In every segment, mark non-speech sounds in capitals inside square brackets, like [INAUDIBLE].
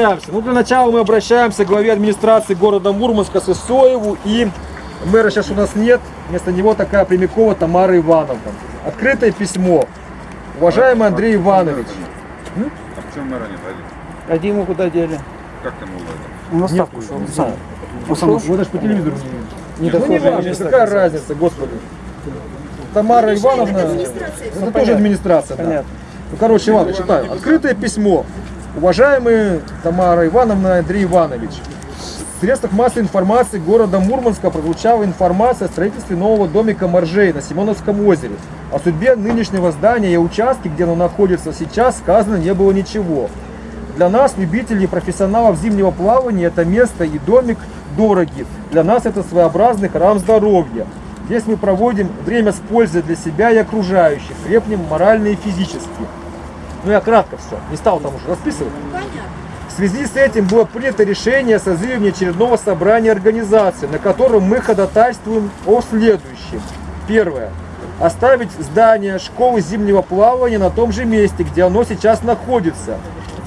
Ну, для начала мы обращаемся к главе администрации города Мурманска Сысоеву и мэра сейчас у нас нет, вместо него такая Прямякова Тамара Ивановна. Открытое письмо. Уважаемый Андрей Иванович, А в чем мэра нет? Один? А Диму куда дели? Как там его? На Нет, ставку ушел, ушел. не знаю. Ушел? Вот даже по телевизору не видно. Ну, не важно, какая разница, господи. Тамара Ивановна, это тоже администрация, да. Ну, короче, ладно, читаю. Открытое письмо. Уважаемый Тамара Ивановна Андрей Иванович, в средствах массовой информации города Мурманска прозвучала информация о строительстве нового домика Моржей на Симоновском озере. О судьбе нынешнего здания и участке, где оно находится сейчас, сказано не было ничего. Для нас, любителей и профессионалов зимнего плавания, это место и домик дороги. Для нас это своеобразный храм здоровья. Здесь мы проводим время с пользой для себя и окружающих, крепнем морально и физически. Ну я кратко все, не стал там уже расписывать. В связи с этим было принято решение о созыве внеочередного собрания организации, на котором мы ходатайствуем о следующем. Первое. Оставить здание школы зимнего плавания на том же месте, где оно сейчас находится.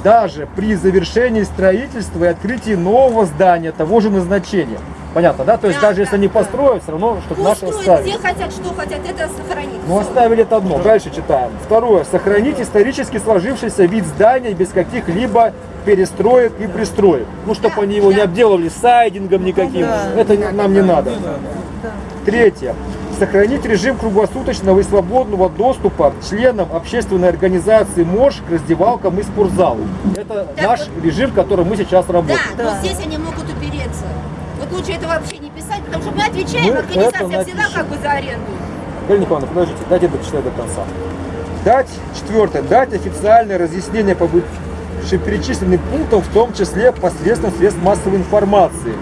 Даже при завершении строительства и открытии нового здания того же назначения. Понятно, да? То есть Да, даже да, если они да. построят, все равно, чтобы Пусть наши строят, оставили. где хотят, что хотят, это сохранить. Ну, оставили это одно. Дальше читаем. Второе. Сохранить исторически сложившийся вид здания без каких-либо перестроек и пристроек. Ну, чтобы они его не обделывали сайдингом никаким. Это нам не надо. Третье. Сохранить режим круглосуточного и свободного доступа членам общественной организации МОЖ к раздевалкам и спортзалу. Это Так наш вот- режим, в котором мы сейчас Да, работаем. но здесь они могут упереться. Вот лучше это вообще не писать, потому что мы отвечаем, Мы организация напишем. как бы за аренду. Галина Николаевна, подождите, дайте дочитать до конца. Дать, четвертое, дать официальное разъяснение по вышеперечисленным пунктам, в том числе посредством средств массовой информации.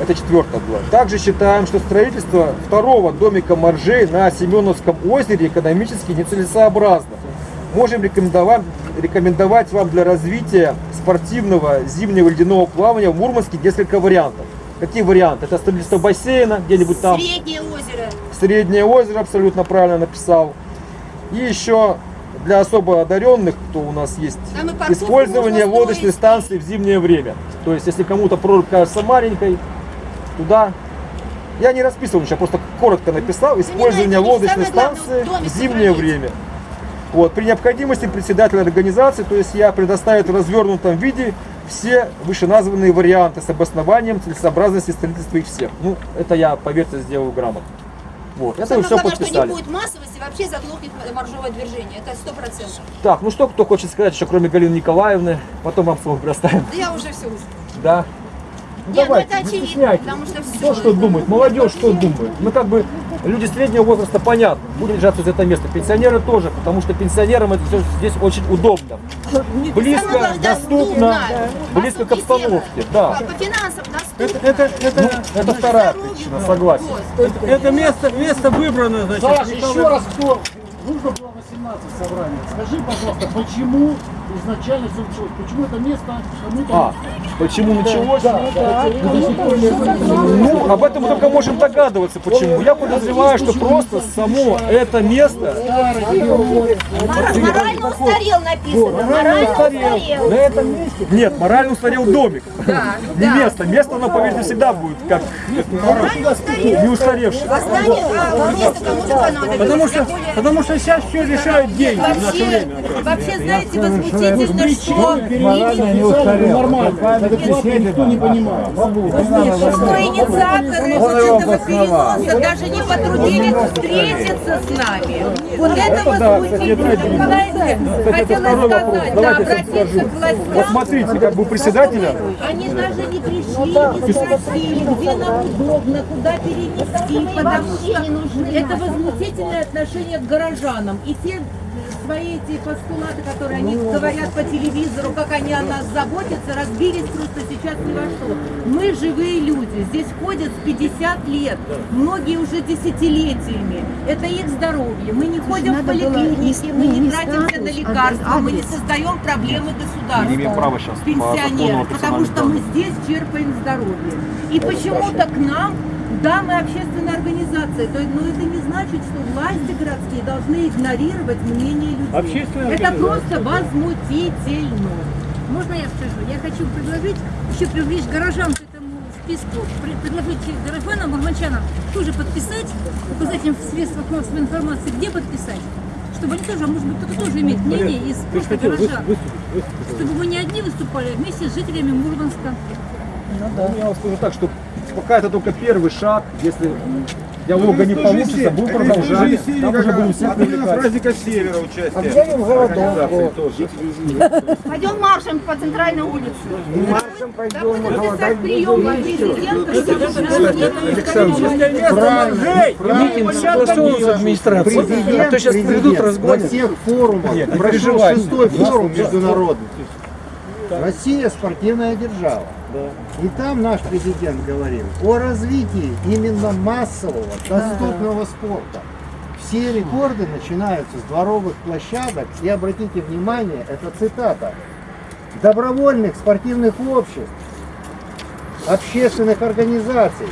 Это четвертое было. Также считаем, что строительство второго домика моржей на Семеновском озере экономически нецелесообразно. Можем рекомендовать, рекомендовать вам для развития спортивного зимнего ледяного плавания в Мурманске несколько вариантов. Какие варианты? Это строительство бассейна где-нибудь там. Среднее озеро. Среднее озеро абсолютно правильно написал. И еще для особо одаренных, кто у нас есть, использование лодочной станции в зимнее время. То есть, если кому-то прорубь кажется маленькой, туда... Я не расписывал ничего, просто коротко написал. Использование лодочной станции в зимнее время. Вот, при необходимости председатель организации, то есть я предоставит в развернутом виде все вышеназванные варианты с обоснованием целесообразности строительства их всех. Ну, это я, поверьте, сделаю грамотно. Вот, это Самое все главное, что не подписали. будет массовости, вообще заглохнет моржовое движение. Это сто процентов. Так, ну что кто хочет сказать еще, кроме Галины Николаевны, потом вам слово предоставим. Да я уже все Да? Ну, Нет, ну давайте, это не очевидно, потому что все. Кто что думает, молодежь что думает. Ну как бы люди среднего возраста понятно, будем держаться за это место. Пенсионеры тоже, потому что пенсионерам это все здесь очень удобно. Близко, доступно, доступно. близко к обстановке. Да. По, по финансам доступно. Это, это, это, Это вторая причина, согласен. это место, место выбрано, значит. Николай- еще раз кто? Нужно было 18 собраний. Скажи, пожалуйста, почему изначально все началось? Почему это место кому-то... А, почему началось? Да, да, не Ну, об этом мы только можем догадываться, почему. Я подозреваю, что просто само это место Морально устарел написано. Морально устарел. на этом месте. Нет, морально устарел домик. [LAUGHS] Не место. Место, оно, поверьте, всегда будет как Морально устарел. не устаревшее. А а. Потому что, потому что сейчас все решают деньги в наше Вообще, время. вообще, знаете, возмутительно, что Морально не устарел. Нормально. Адекватно никто не понимает. что инициаторы вот этого переноса даже не потрудились встретиться с нами. Вот это это возмутительно. Это хотела сказать, да, обратиться к властям. Вот смотрите, как бы у председателя Они даже не пришли, не спросили, где нам удобно, куда перенести, потому что это возмутительное отношение к горожанам. И те свои эти постулаты, которые они говорят по телевизору, как они о нас заботятся, разбились просто сейчас ни во что. Мы живые люди, здесь ходят с 50 лет, многие уже десятилетиями. Это их здоровье. Мы не ходим в поликлиники, мы не тратимся на лекарства, мы не создаем проблемы государства. Не имеем права сейчас по пенсионеров, потому что мы здесь черпаем здоровье. И почему-то к нам, да, мы общественная организация, то, но это не значит, что власти городские должны игнорировать мнение людей. Общественная это просто возмутительно. Можно я скажу? Я хочу предложить еще привлечь горожан к этому списку, предложить горожанам, арманчанам тоже подписать, указать им в средствах массовой информации, где подписать, чтобы они тоже, а может быть, кто-то тоже имеет мнение из просто горожан, чтобы мы не одни выступали, а вместе с жителями Мурманска. Ну, я вам скажу так, что пока это только первый шаг, если диалога не получится, будем продолжать. Там уже будем всех привлекать. праздника Севера участие. Объявим голодовку. Пойдем маршем по центральной улице. Маршем пойдем, прием будем. президента, Митинг согласован с администрацией. Президент, А то сейчас придут, разгонят. всех форумах. Прошел шестой форум международный. Россия спортивная держава. И там наш президент говорил о развитии именно массового, доступного спорта. Все рекорды начинаются с дворовых площадок. И обратите внимание, это цитата. Добровольных спортивных обществ, общественных организаций.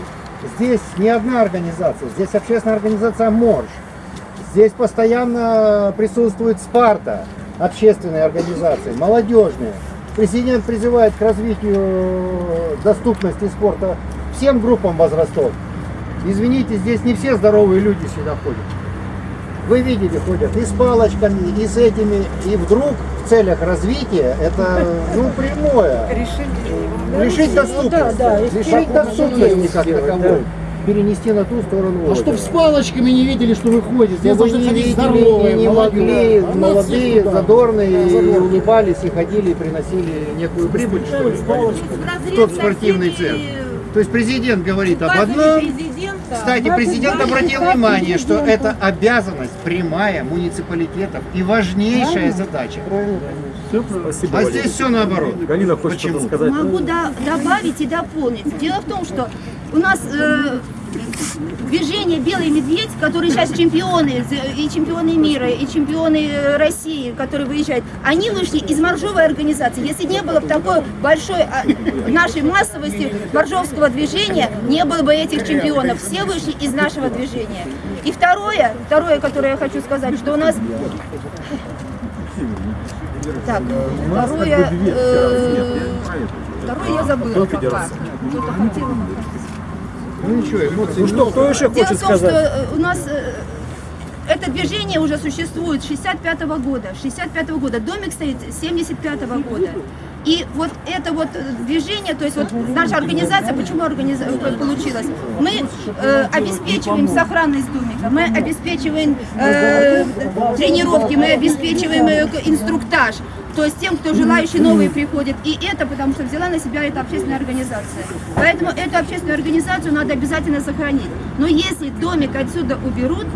Здесь не одна организация, здесь общественная организация МОРЖ. Здесь постоянно присутствует Спарта, общественные организации, молодежные. Президент призывает к развитию доступности спорта всем группам возрастов. Извините, здесь не все здоровые люди сюда ходят. Вы видели, ходят и с палочками, и с этими, и вдруг в целях развития это ну прямое. Решить доступность. Решить доступность как таковой. Перенести на ту сторону. А озера. чтоб с палочками не видели, что вы ходите. Здесь Чтобы должны не ходить видели, здоровые, не могли, молодые. молодые, да. задорные, и задорные. улыбались, и ходили, и приносили некую прибыль, что ли, в тот спортивный центр. То есть президент говорит об одном, кстати, президент обратил внимание, что это обязанность прямая муниципалитетов и важнейшая задача. Спасибо, А Валерий. здесь все наоборот. Галина хочет Почему? что-то сказать. Могу до- добавить и дополнить. Дело в том, что у нас э, движение «Белый медведь», которые сейчас чемпионы, и чемпионы мира, и чемпионы э, России, которые выезжают, они вышли из моржовой организации. Если не было бы такой большой а, нашей массовости моржовского движения, не было бы этих чемпионов. Все вышли из нашего движения. И второе, второе, которое я хочу сказать, что у нас так, нас второе, э, второе я забыла пока. Что-то хотела. Ну ничего, эмоции. Ну что, кто еще Дело хочет в том, что сказать? э, у нас э, это движение уже существует с 65 года. 65 года. Домик стоит с 75 года. И вот это вот движение, то есть вот наша организация, почему организа- э, получилась? Мы э, обеспечиваем сохранность домика, мы обеспечиваем э, тренировки, мы обеспечиваем э, инструктаж. То есть тем, кто желающие новые приходят. И это потому что взяла на себя эта общественная организация. Поэтому эту общественную организацию надо обязательно сохранить. Но если домик отсюда уберут,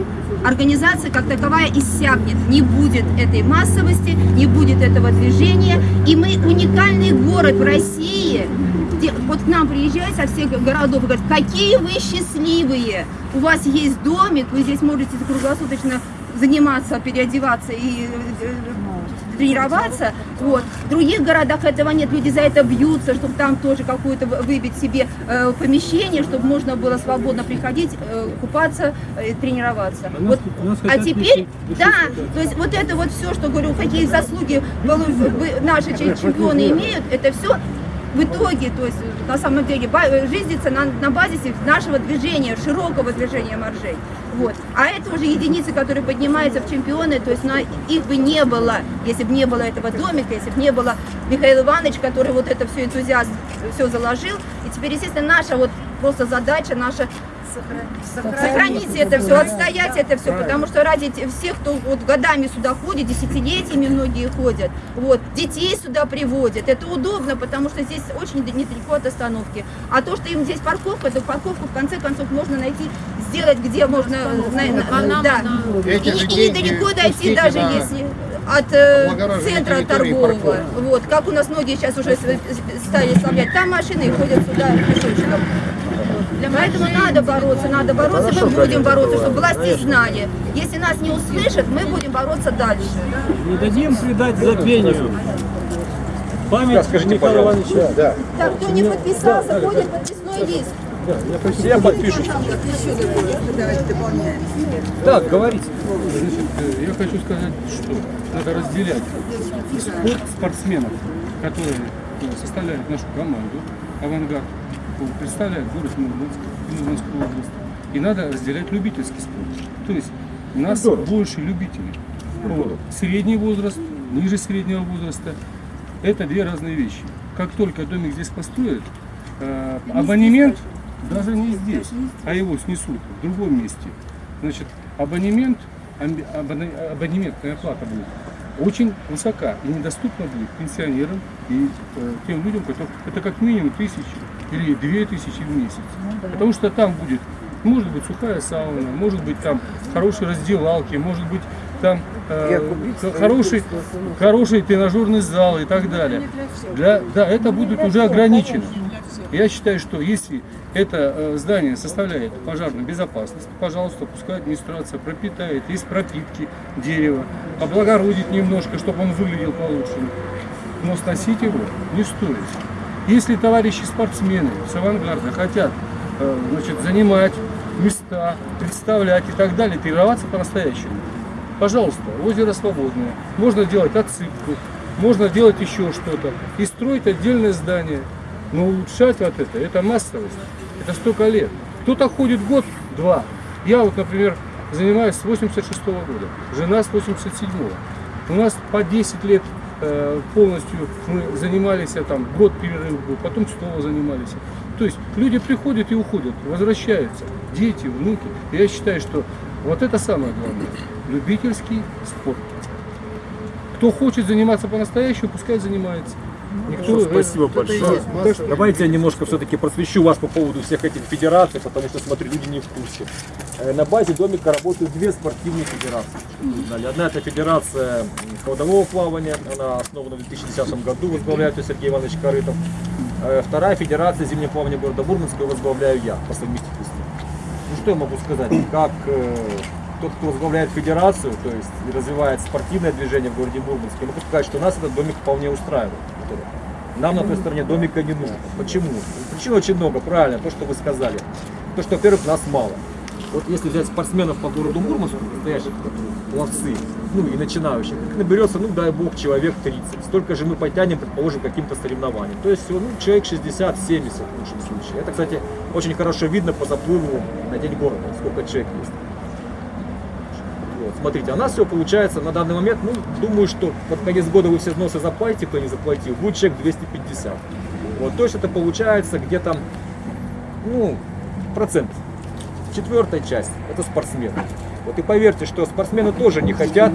организация как таковая иссякнет. Не будет этой массовости, не будет этого движения. И мы уникальный город в России, вот к нам приезжают со всех городов и говорят, какие вы счастливые, у вас есть домик, вы здесь можете круглосуточно заниматься, переодеваться и э, тренироваться. Вот. В других городах этого нет, люди за это бьются, чтобы там тоже какое-то вы- выбить себе э, помещение, чтобы можно было свободно приходить, э, купаться, э, тренироваться. нас- вот. нас а теперь, лишить- да, то есть вот это вот все, что говорю, какие заслуги наши чем- чемпионы имеют, это все в итоге, то есть на самом деле ба- жизнится на, на базисе нашего движения, широкого движения моржей. Вот. А это уже единицы, которые поднимаются в чемпионы, то есть на, их бы не было, если бы не было этого домика, если бы не было Михаила Иванович, который вот это все энтузиаст все заложил. И теперь, естественно, наша вот просто задача, наша сохранить это все, отстоять это все, потому что ради всех, кто вот годами сюда ходит, десятилетиями многие ходят, вот, детей сюда приводят, это удобно, потому что здесь очень недалеко от остановки. А то, что им здесь парковка, то парковку в конце концов можно найти, сделать, где можно, на- на- да, и, и недалеко дойти, даже на если от э, центра торгового. Вот, как у нас многие сейчас уже стали оставлять. Там машины и ходят сюда пешочком. Поэтому надо бороться, надо бороться, мы будем бороться, чтобы власти знали. Если нас не услышат, мы будем бороться дальше. Не дадим предать забвению. Память Скажите, Михаила пожалуйста. Ивановича. Да. Так, кто не подписался, ходит подписной лист. Я подпишу. Так, говорите. Значит, э, я хочу сказать, что надо разделять спорт спортсменов которые э, составляют нашу команду, авангард, представляют город Мурманск, Мурманскую область. И надо разделять любительский спорт. То есть у нас больше любителей. Вот. Средний возраст, ниже среднего возраста. Это две разные вещи. Как только домик здесь построят, э, абонемент даже не здесь, а его снесут в другом месте. Значит, абонемент, абонементная плата будет очень высока и недоступна будет пенсионерам и э, тем людям, которые это как минимум тысячи или две тысячи в месяц. Потому что там будет, может быть, сухая сауна, может быть, там хорошие раздевалки, может быть, там э, хороший, хороший тренажерный зал и так далее. Для, да, это будет уже ограничено. Я считаю, что если это э, здание составляет пожарную безопасность, пожалуйста, пускай администрация пропитает из пропитки дерева, облагородит немножко, чтобы он выглядел получше. Но сносить его не стоит. Если товарищи спортсмены с авангарда хотят э, значит, занимать места, представлять и так далее, тренироваться по-настоящему, пожалуйста, озеро свободное. Можно делать отсыпку, можно делать еще что-то и строить отдельное здание. Но улучшать вот это, это массовость, это столько лет. Кто-то ходит год-два. Я вот, например, занимаюсь с 86 года, жена с 87-го. У нас по 10 лет э, полностью мы занимались, там год перерыв был, потом снова занимались. То есть люди приходят и уходят, возвращаются, дети, внуки. Я считаю, что вот это самое главное. Любительский спорт. Кто хочет заниматься по-настоящему, пускай занимается. Никто, Спасибо большое. Давайте я немножко все-таки просвещу вас по поводу всех этих федераций, потому что, смотрю, люди не в курсе. Э, На базе домика работают две спортивные федерации. Одна это федерация м, холодового плавания, она основана в 2010 году, возглавляет ее Сергей Иванович Корытов. Э, Вторая федерация зимнего плавания города Мурманска, возглавляю я по совместительству. Ну что я могу сказать, как э, тот, кто возглавляет федерацию, то есть и развивает спортивное движение в городе Мурманске, могу сказать, что нас этот домик вполне устраивает. Нам на той стороне домика не нужно. Почему? Причин очень много, правильно, то, что вы сказали. То, что, во-первых, нас мало. Вот если взять спортсменов по городу Мурманску, настоящих пловцы, ну и начинающих, их наберется, ну дай бог, человек 30. Столько же мы потянем, предположим, каким-то соревнованием. То есть, ну, человек 60-70 в лучшем случае. Это, кстати, очень хорошо видно по заплыву на день города, сколько человек есть. Вот, смотрите, у нас все получается на данный момент, ну, думаю, что под конец года вы все взносы заплатите, кто не заплатил, будет человек 250. Вот, то есть это получается где-то, ну, процент. Четвертая часть – это спортсмены. Вот и поверьте, что спортсмены тоже не хотят,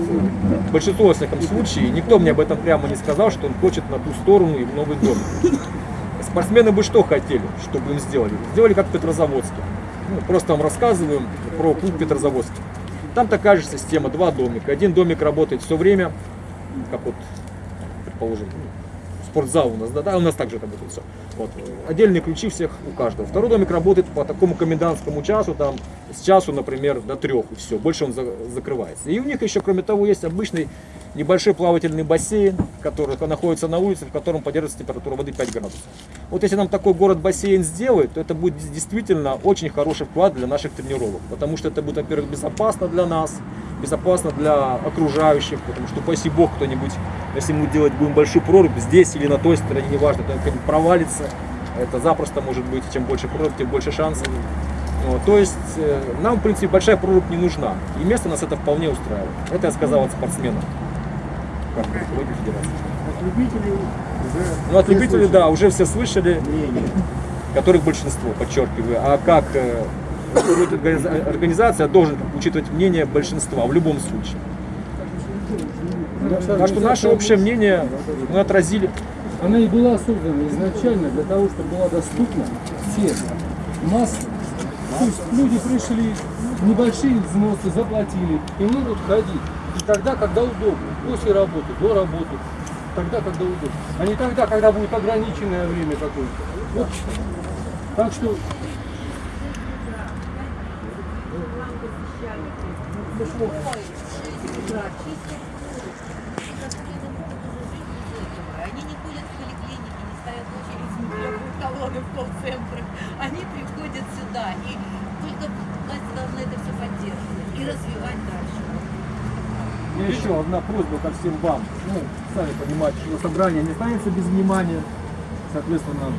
большинство, во всяком случае, никто мне об этом прямо не сказал, что он хочет на ту сторону и в новый дом. Спортсмены бы что хотели, чтобы им сделали? Сделали как в Петрозаводске. Ну, просто вам рассказываем про клуб Петрозаводский. Там такая же система, два домика. Один домик работает все время, как вот, предположим, ну, спортзал у нас, да, да, у нас также работает все. Вот. Отдельные ключи всех у каждого. Второй домик работает по такому комендантскому часу, там, с часу, например, до трех, и все, больше он за- закрывается. И у них еще, кроме того, есть обычный небольшой плавательный бассейн, который находится на улице, в котором поддерживается температура воды 5 градусов. Вот если нам такой город-бассейн сделают, то это будет действительно очень хороший вклад для наших тренировок, потому что это будет, во-первых, безопасно для нас, безопасно для окружающих, потому что, упаси бог, кто-нибудь, если мы делать будем большую прорубь здесь или на той стороне, неважно, кто-нибудь провалится, это запросто может быть, чем больше прорубь, тем больше шансов. Вот, то есть э, нам, в принципе, большая прорубь не нужна, и место нас это вполне устраивает. Это я сказал от спортсменов, как руководитель федерации. От любителей уже Ну, от любителей, слышали да, уже все слышали, мнение. которых большинство, подчеркиваю. А как э, организация должен учитывать мнение большинства в любом случае. Так что наше общее мнение мы отразили. Она и была создана изначально для того, чтобы была доступна всем массам. То есть люди пришли, небольшие взносы заплатили и могут ходить. Тогда, когда удобно. После работы, до работы. Тогда, когда удобно. А не тогда, когда будет ограниченное время какое-то. Вот. Так что Они не ходят в поликлиники, не стоят в очереди, колонны в колл-центрах. Они приходят сюда. И только власти должны это все поддерживать и развивать дальше. Меня еще одна просьба ко всем вам. Ну, сами понимаете, что собрание не останется без внимания. Соответственно,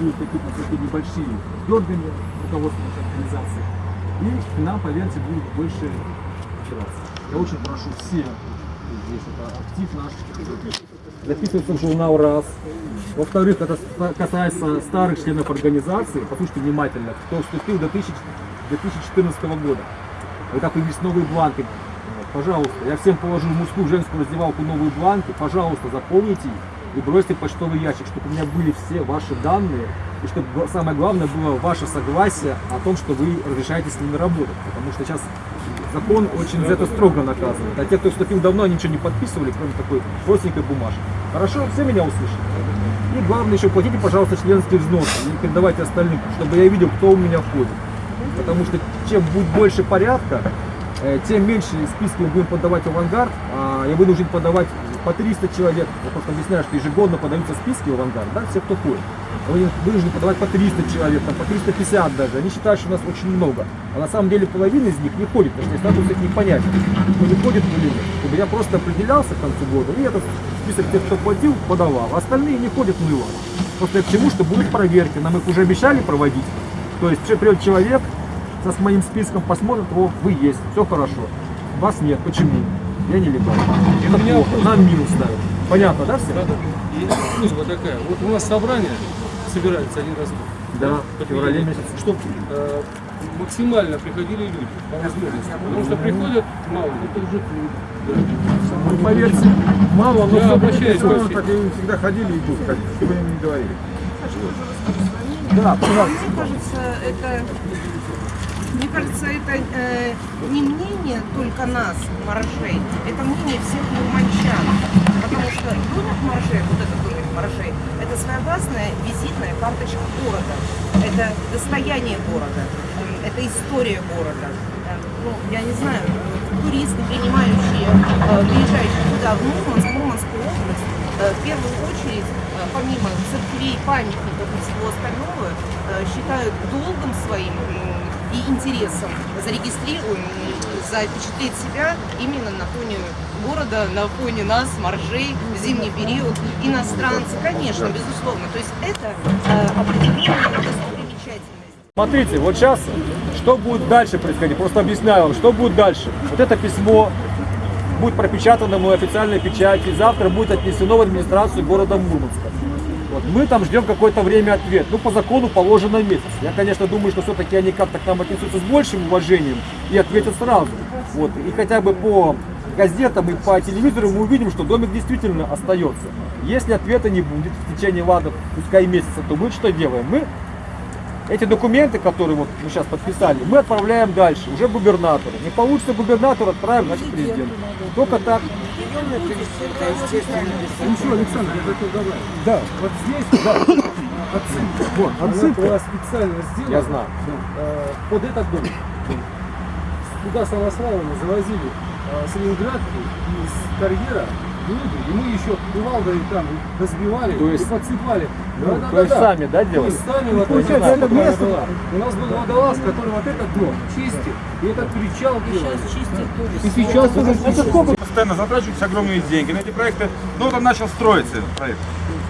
будут какие-то такие небольшие дергания руководства организации. И к нам, поверьте, будет больше опираться. Я очень прошу всех, здесь это актив наш, записываться в журнал раз. Во-вторых, это касается старых членов организации. Послушайте внимательно, кто вступил до 1000 2014 года. Когда появились новые бланки, пожалуйста, я всем положу мужскую, женскую раздевалку новые бланки, пожалуйста, заполните их и бросьте в почтовый ящик, чтобы у меня были все ваши данные, и чтобы самое главное было ваше согласие о том, что вы разрешаете с ними работать. Потому что сейчас закон очень за это строго наказывает. А те, кто вступил давно, они ничего не подписывали, кроме такой простенькой бумажки. Хорошо, все меня услышали? И главное еще платите, пожалуйста, членские взносы и передавайте остальным, чтобы я видел, кто у меня входит. Потому что чем будет больше порядка, тем меньше списки мы будем подавать в авангард. А я вынужден подавать по 300 человек. Я просто объясняю, что ежегодно подаются списки в авангард, да, все, кто ходит. Я вынужден подавать по 300 человек, там, по 350 даже. Они считают, что у нас очень много. А на самом деле половина из них не ходит, потому что статус их не понять, кто не ходит или нет. Чтобы я просто определялся к концу года, и этот список тех, кто платил, подавал. А остальные не ходят мыло. Просто к чему, что будут проверки. Нам их уже обещали проводить. То есть придет человек, со с моим списком посмотрит, о, вы есть, все хорошо. Вас нет, почему? Я не легал. Это меня плохо, нам минус ставят. Понятно, да, все? Да, да. И просьба такая. Вот у нас собрание собирается один раз в год. Да, в феврале месяце. Чтобы э, максимально приходили люди по возможности. Потому что приходят мало. Это уже Ну, поверьте, мало, но Я все обращаюсь всем. Так и всегда ходили и будут ходить, что бы им не говорили. Да, пожалуйста. Мне кажется, это, мне кажется, это э, не мнение только нас, моржей, это мнение всех мурманчан. Потому что домик моржей, вот этот домик моржей, это своеобразная визитная карточка города. Это достояние города, это история города. Э, Ну, я не знаю, туристы, принимающие, э, приезжающие туда, в Мурманск, Мурманскую область, э, в первую очередь, помимо церквей, памятников и всего остального, считают долгом своим и интересом зарегистрировать, запечатлеть себя именно на фоне города, на фоне нас, моржей, зимний период, иностранцы, конечно, безусловно. То есть это э, определенная достопримечательность. Смотрите, вот сейчас, что будет дальше происходить, просто объясняю вам, что будет дальше. Вот это письмо будет пропечатано в официальной печати, завтра будет отнесено в администрацию города Мурманска. Вот. Мы там ждем какое-то время ответ. Ну, по закону положено месяц. Я, конечно, думаю, что все-таки они как-то к нам отнесутся с большим уважением и ответят сразу. Вот. И хотя бы по газетам и по телевизору мы увидим, что домик действительно остается. Если ответа не будет в течение, ладно, пускай месяца, то мы что делаем? Мы эти документы, которые вот мы сейчас подписали, мы отправляем дальше, уже губернатору. Не получится губернатор, отправим, значит, президенту. Только так. Ничего, Александр, я хотел добавить. Да, Вот здесь, да, отсылка. вот, Она отсылка. была специально сделана. Я знаю. э, под этот дом. Туда самосвалами завозили э, с Ленинградки из карьера люди, и мы еще кувалдой там разбивали То есть- и подсыпали. Ну, то есть сами, да, То делали? есть сами вот Получается, это место, место- у нас был водолаз, который вот этот дом чистит, и этот причал делает. чистят тоже. И сейчас уже чистит. Постоянно затрачиваются огромные деньги на эти проекты. Ну вот он начал строиться, этот проект.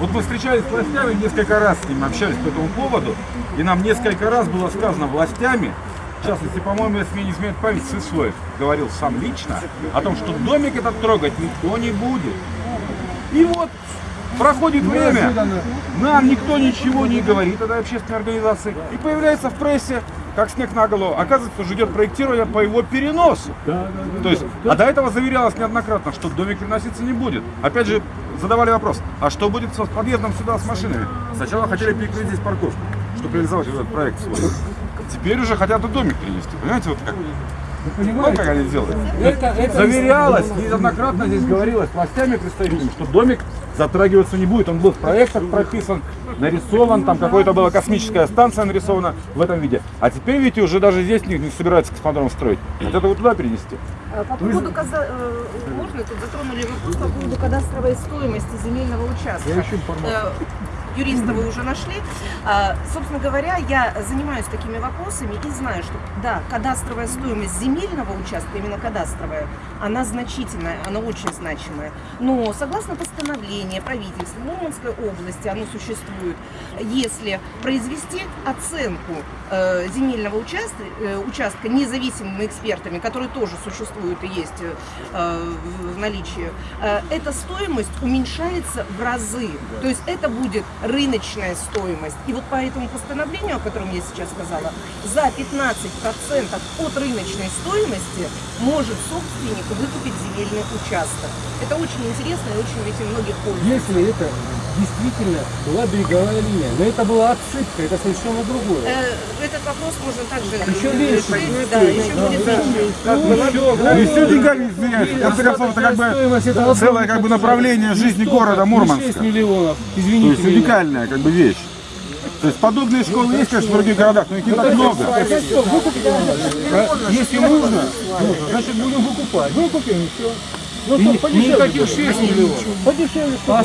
Вот мы встречались с властями, несколько раз с ними общались по этому поводу, и нам несколько раз было сказано властями, в частности, по-моему, если мне не изменяет память, Сысоев говорил сам лично о том, что домик этот трогать никто не будет. И вот проходит время, нам никто ничего не говорит, этой общественной организации, и появляется в прессе, как снег на голову, оказывается, уже идет проектирование по его переносу. То есть, а до этого заверялось неоднократно, что домик переноситься не будет. Опять же, задавали вопрос, а что будет с подъездом сюда с машинами? Сначала хотели перекрыть здесь парковку, чтобы реализовать этот проект свой. Теперь уже хотят и домик перенести. Понимаете, вот как? Вот как они делают. Это, это Заверялось, неоднократно здесь говорилось властями представителями, что домик затрагиваться не будет. Он был в проектах прописан, нарисован, там какая-то была космическая станция нарисована в этом виде. А теперь, видите, уже даже здесь не, не собираются космодром строить. Хотят его туда перенести. Э, По поводу, каза- э, можно, тут затронули вопрос по поводу кадастровой стоимости земельного участка. Э, юриста вы уже нашли. А, Собственно говоря, я занимаюсь такими вопросами и знаю, что да, кадастровая стоимость земельного участка, именно кадастровая, она значительная, она очень значимая. Но согласно постановлению правительства Мурманской области, оно существует, если произвести оценку э, земельного участка, э, участка независимыми экспертами, которые тоже существуют и есть э, в- наличии, эта стоимость уменьшается в разы. То есть это будет рыночная стоимость. И вот по этому постановлению, о котором я сейчас сказала, за 15% от рыночной стоимости может собственник выкупить земельный участок. Это очень интересно и очень этим многих пользуются. Если это действительно была береговая линия, но это была отсыпка, это совершенно другое. Э, Этот вопрос можно также Еще решить. меньше. Да, еще будет меньше. Не все деньгами концов, это как бы целое как бы направление жизни города Мурманска. 6 миллионов, То извините есть меня. уникальная как бы вещь. То есть подобные школы есть, конечно, в других городах, но их не так много. А Если нужно, значит будем выкупать. Выкупим и все. Ну, И что, подешевле никаких будет. 6 миллионов. Подешевле. А